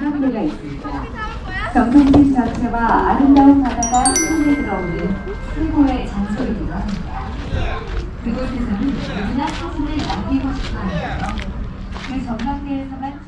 전망대가 있습니다. 정성진 자체와 아름다운 바다가 한눈에 들어오는 최고의 장소이기도 합니다. 그곳에서는 누구나 사진을 남기고 싶어 하는데요. 그 전망대에서만